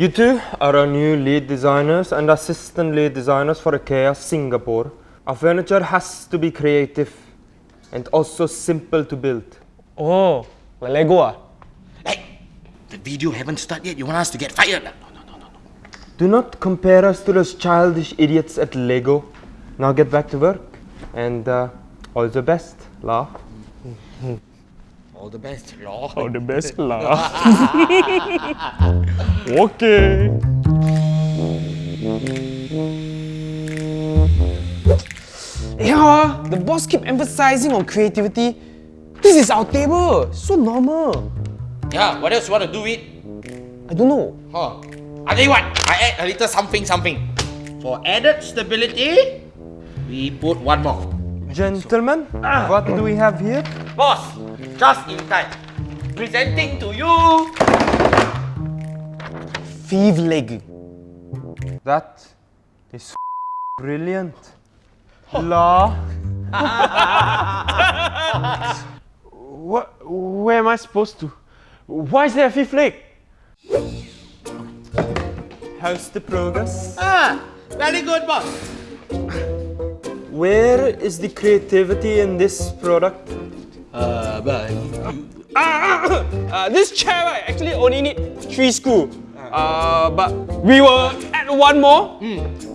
You two are our new lead designers and assistant lead designers for IKEA Singapore. Our furniture has to be creative and also simple to build. Oh, like Lego ah? Hey, the video haven't started yet. You want us to get fired? No, no, no, no, no. Do not compare us to those childish idiots at Lego. Now get back to work and uh, all the best, La. All the best, Lord. Oh, the best lah. okay. Yeah, the boss keep emphasizing on creativity. This is our table. So normal. Yeah, what else you want to do it? I don't know. Huh. I tell you what, I add a little something something. For added stability, we put one more. Gentlemen, what do we have here? Boss, just in time. Presenting to you. Thief leg. That is brilliant. La. What? Where am I supposed to? Why is there a fifth leg? How's the progress? Ah, very good, boss. Where is the creativity in this product? Uh, but Uh, this chair right, actually only need three screw. Uh, but we will add one more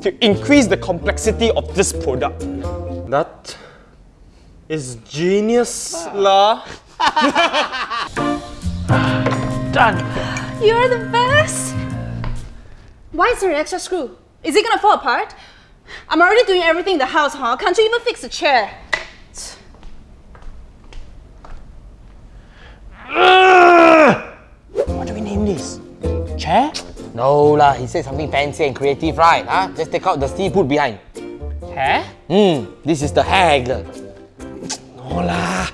to increase the complexity of this product. That is genius, La. Done. You're the best! Why is there an extra screw? Is it gonna fall apart? I'm already doing everything in the house, huh? Can't you even fix the chair? no lah. He said something fancy and creative, right? Huh? Just take out the seafood behind. Hair? Hmm. This is the hag. No lah.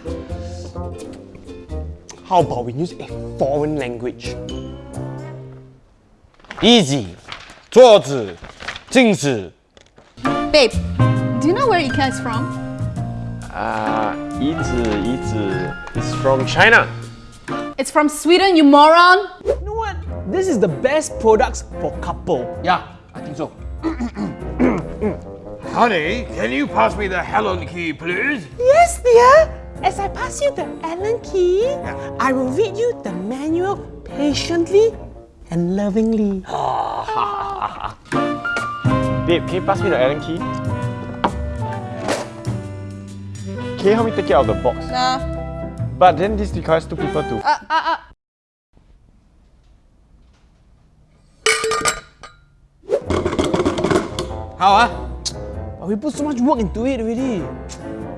How about we use a foreign language? Easy. 桌子，镜子。 Babe, do you know where IKEA is from? Uh, 椅子,椅子 is from China. It's from Sweden, you moron! You know what? This is the best products for couple. Yeah, I think so. Honey, can you pass me the Allen key, please? Yes, dear. As I pass you the Allen key, I will read you the manual patiently and lovingly. Babe, can you pass me the Allen key? Can you help me take it out of the box? Nah. But then this requires two people to. Uh, uh, uh. How ah? But we put so much work into it already.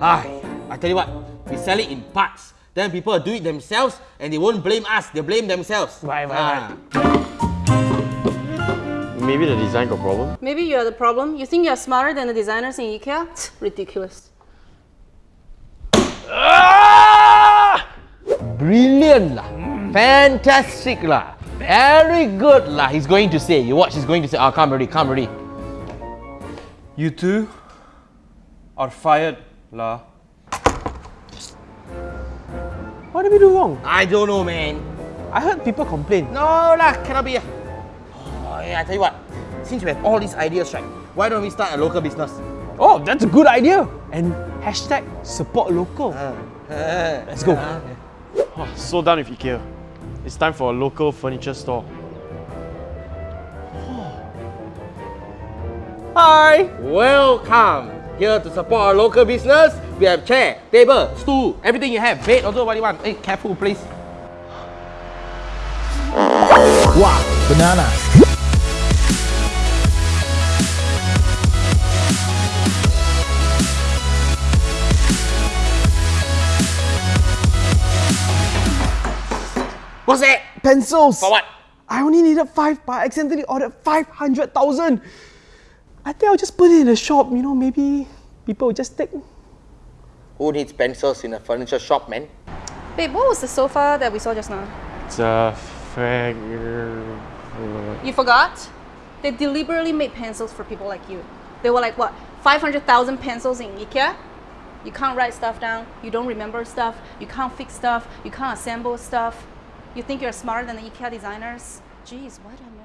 Ay, I tell you what, we sell it in parts. Then people do it themselves and they won't blame us, they blame themselves. Right, right, Ah. Maybe the design got problem. Maybe you're the problem. You think you're smarter than the designers in IKEA? Ridiculous. Brilliant lah. Fantastic lah. Very good lah. He's going to say. You watch, he's going to say, oh, come already, come already. You two are fired, La. What did we do wrong? I don't know, man. I heard people complain. No lah, cannot be. Oh, yeah, I tell you what. Since we have all these ideas, right? Why don't we start a local business? Oh, that's a good idea. And hashtag support local. Uh, uh, Let's go. Oh, so done with IKEA. It's time for a local furniture store. Hi! Welcome. Here to support our local business. We have chair, table, stool, everything you have. Bed also what you want. Hey, careful please. Wow, banana. What's that? Pencils! For what? I only needed five, but I accidentally ordered 500,000. I think I'll just put it in the shop, you know, maybe people will just take. Who needs pencils in a furniture shop, man? Babe, what was the sofa that we saw just now? It's a fag. You forgot? They deliberately made pencils for people like you. They were like, what, 500,000 pencils in IKEA? You can't write stuff down, you don't remember stuff, you can't fix stuff, you can't assemble stuff. You think you're smarter than the IKEA designers? Jeez, what am I?